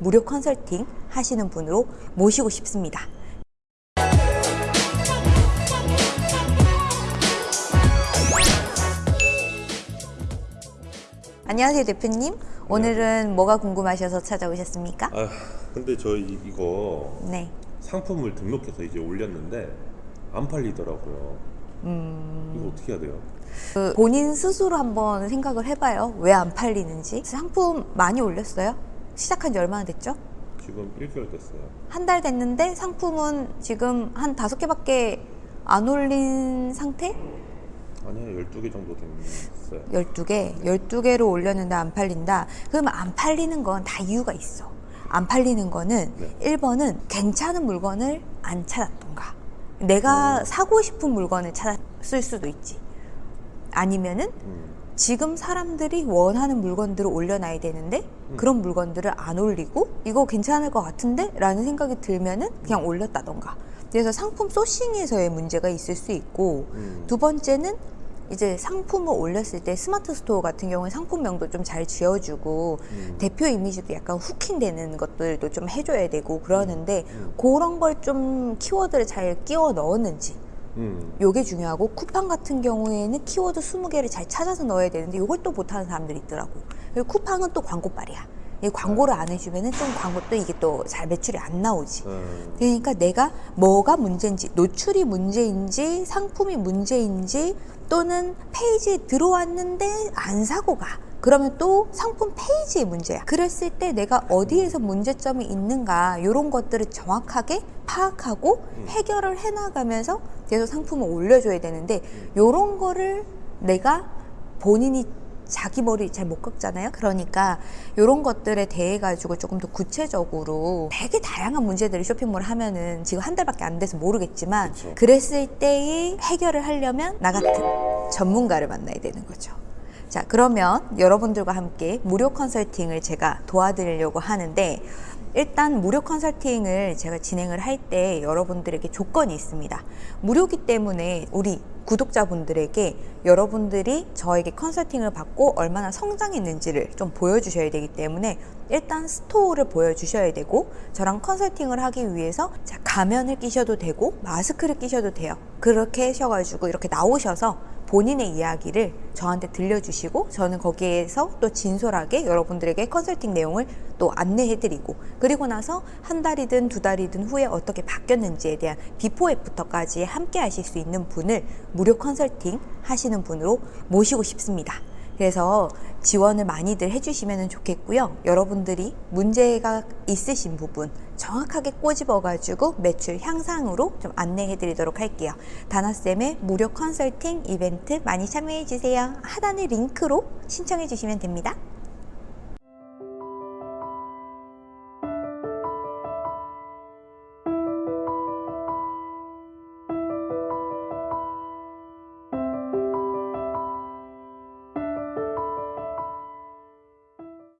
무료 컨설팅 하시는 분으로 모시고 싶습니다. 안녕하세요 대표님. 오늘은 뭐가 궁금하셔서 찾아오셨습니까? 아 근데 저희 이거 네. 상품을 등록해서 이제 올렸는데 안 팔리더라고요. 음. 이거 어떻게 해야 돼요? 그 본인 스스로 한번 생각을 해봐요. 왜 안 팔리는지. 상품 많이 올렸어요? 시작한 지 얼마나 됐죠? 지금 1개월 됐어요. 한 달 됐는데 상품은 지금 한 다섯 개밖에 안 올린 상태? 아니요 12개 정도 됐어요. 12개, 12개로 올렸는데 안 팔린다. 그러면 안 팔리는 건 다 이유가 있어. 안 팔리는 거는 네. 1번은 괜찮은 물건을 안 찾았던가. 내가 음. 사고 싶은 물건을 찾았을 수도 있지. 아니면은 음, 지금 사람들이 원하는 물건들을 올려놔야 되는데 음. 그런 물건들을 안 올리고 이거 괜찮을 것 같은데? 라는 생각이 들면은 그냥 올렸다던가. 그래서 상품 sourcing에서의 문제가 있을 수 있고 음. 두 번째는 이제 상품을 올렸을 때 스마트 스토어 같은 경우에 상품명도 좀 잘 지어주고 음. 대표 이미지도 약간 hooking되는 것들도 좀 해줘야 되고 그러는데 음. 그런 걸 좀 키워드를 잘 끼워 넣었는지 음. 요게 중요하고 쿠팡 같은 경우에는 키워드 20개를 잘 찾아서 넣어야 되는데 요걸 또 못하는 사람들이 있더라고 그리고 쿠팡은 또 광고빨이야 이 광고를 안 해주면은 좀 광고 또 이게 또 잘 매출이 안 나오지 음. 그러니까 내가 뭐가 문제인지 노출이 문제인지 상품이 문제인지 또는 페이지에 들어왔는데 안 사고 가 그러면 또 상품 페이지의 문제야 그랬을 때 내가 어디에서 문제점이 있는가 이런 것들을 정확하게 파악하고 음. 해결을 해나가면서 계속 상품을 올려줘야 되는데 이런 거를 내가 본인이 자기 머리 잘 못 깎잖아요. 그러니까 이런 것들에 대해 가지고 조금 더 구체적으로 되게 다양한 문제들을 쇼핑몰 하면은 지금 한 달밖에 안 돼서 모르겠지만. 그랬을 때의 해결을 하려면 나 같은 전문가를 만나야 되는 거죠. 자, 그러면 여러분들과 함께 무료 컨설팅을 제가 도와드리려고 하는데 일단 무료 컨설팅을 제가 진행을 할 때 여러분들에게 조건이 있습니다. 무료기 때문에 우리 구독자분들에게 여러분들이 저에게 컨설팅을 받고 얼마나 성장했는지를 좀 보여주셔야 되기 때문에 일단 스토어를 보여주셔야 되고 저랑 컨설팅을 하기 위해서 자, 가면을 끼셔도 되고 마스크를 끼셔도 돼요. 그렇게 하셔가지고 이렇게 나오셔서 본인의 이야기를 저한테 들려주시고 저는 거기에서 또 진솔하게 여러분들에게 컨설팅 내용을 또 안내해드리고 그리고 나서 한 달이든 두 달이든 후에 어떻게 바뀌었는지에 대한 비포 애프터까지 함께 하실 수 있는 분을 무료 컨설팅 하시는 분으로 모시고 싶습니다. 그래서 지원을 많이들 해주시면 좋겠고요. 여러분들이 문제가 있으신 부분 정확하게 꼬집어가지고 매출 향상으로 좀 안내해드리도록 할게요. 다나쌤의 무료 컨설팅 이벤트 많이 참여해주세요. 하단의 링크로 신청해주시면 됩니다.